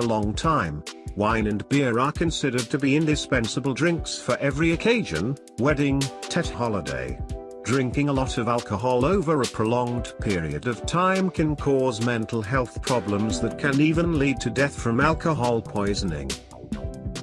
long time. Wine and beer are considered to be indispensable drinks for every occasion, wedding, tet holiday. Drinking a lot of alcohol over a prolonged period of time can cause mental health problems that can even lead to death from alcohol poisoning.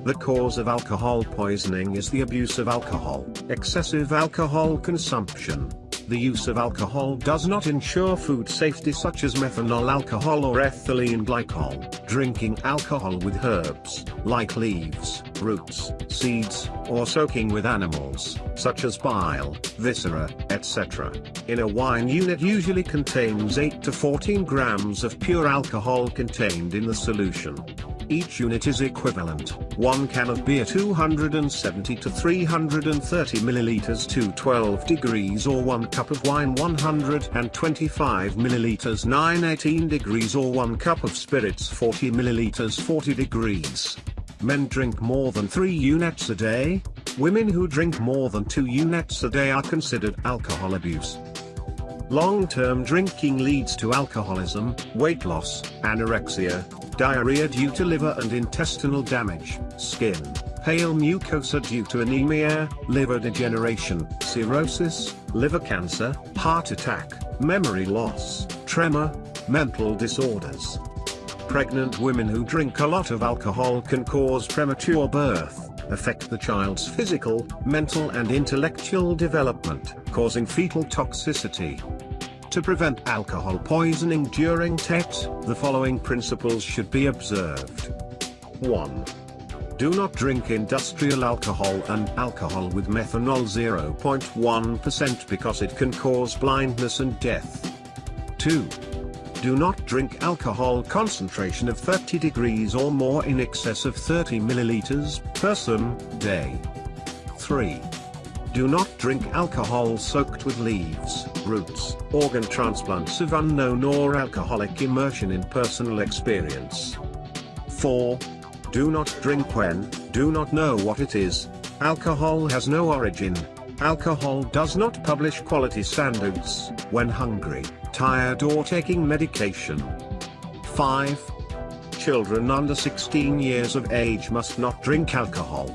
The cause of alcohol poisoning is the abuse of alcohol, excessive alcohol consumption. The use of alcohol does not ensure food safety such as methanol alcohol or ethylene glycol. Drinking alcohol with herbs, like leaves, roots, seeds, or soaking with animals, such as bile, viscera, etc. In a wine unit usually contains 8 to 14 grams of pure alcohol contained in the solution. Each unit is equivalent, 1 can of beer 270 to 330 milliliters to 12 degrees or 1 cup of wine 125 milliliters 918 degrees or 1 cup of spirits 40 milliliters 40 degrees. Men drink more than 3 units a day, women who drink more than 2 units a day are considered alcohol abuse. Long-term drinking leads to alcoholism, weight loss, anorexia, diarrhea due to liver and intestinal damage, skin, pale mucosa due to anemia, liver degeneration, cirrhosis, liver cancer, heart attack, memory loss, tremor, mental disorders. Pregnant women who drink a lot of alcohol can cause premature birth, affect the child's physical, mental and intellectual development, causing fetal toxicity. To prevent alcohol poisoning during TET, the following principles should be observed. 1. Do not drink industrial alcohol and alcohol with methanol 0.1% because it can cause blindness and death. 2. Do not drink alcohol concentration of 30 degrees or more in excess of 30 milliliters, person, day. 3. Do not drink alcohol soaked with leaves, roots, organ transplants of unknown or alcoholic immersion in personal experience. 4. Do not drink when, do not know what it is. Alcohol has no origin. Alcohol does not publish quality standards, when hungry, tired or taking medication. 5. Children under 16 years of age must not drink alcohol.